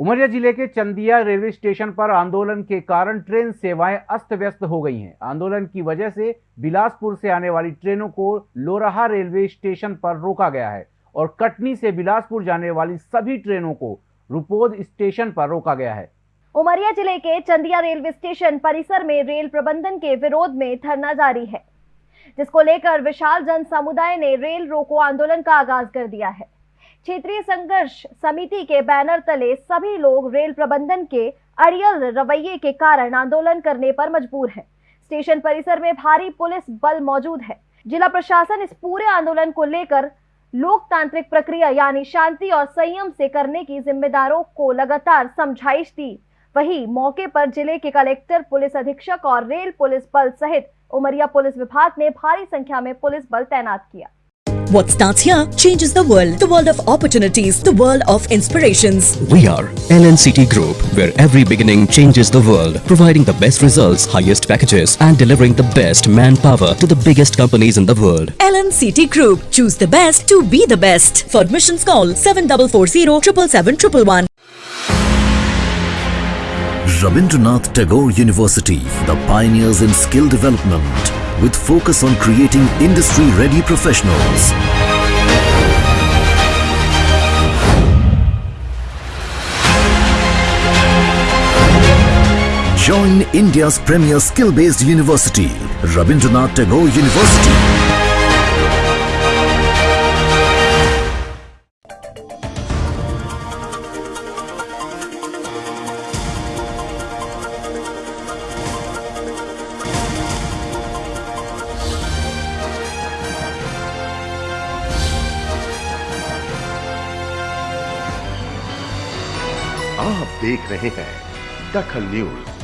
उमरिया ज़िले के Chandia railway station पर आंदोलन के कारण ट्रेन सेवाएँ अस्त व्यस्त हो गई हैं। आंदोलन की वजह से बिलासपुर से आने वाली ट्रेनों को लोराहा रेलवे स्टेशन पर रोका गया है और कटनी से बिलासपुर जाने वाली सभी ट्रेनों को रुपोद स्टेशन पर रोका गया है। उमरिया ज़िले के चंदिया रेलवे स्टेशन परिसर में रेल प्रबंधन के विरोध में धरना जारी है, जिसको लेकर विशाल जन समुदाय ने रेल रोको आंदोलन का आगाज़ कर दिया है। क्षेत्रीय संघर्ष समिति के बैनर तले सभी लोग रेल प्रबंधन के अड़ियल रवैये के कारण आंदोलन करने पर मजबूर हैं। स्टेशन परिसर में भारी पुलिस बल मौजूद है। जिला प्रशासन इस पूरे आंदोलन को लेकर लोकतांत्रिक प्रक्रिया यानी शांति और संयम से करने की जिम्मेदारों को लगातार समझाइश दी। वही मौके पर ज़िले के कलेक्टर, पुलिस अधीक्षक और रेल पुलिस बल सहित उमरिया पुलिस विभाग ने भारी संख्या में पुलिस बल तैनात किया। What starts here changes the world. The world of opportunities, the world of inspirations. We are LNCT Group, where every beginning changes the world, providing the best results, highest packages, and delivering the best manpower to the biggest companies in the world. LNCT Group. Choose the best to be the best. For admissions, call 7440 777 Rabindranath Tagore University, the pioneers in skill development, with focus on creating industry-ready professionals. Join India's premier skill-based university, Rabindranath Tagore University. आप देख रहे हैं दखल news.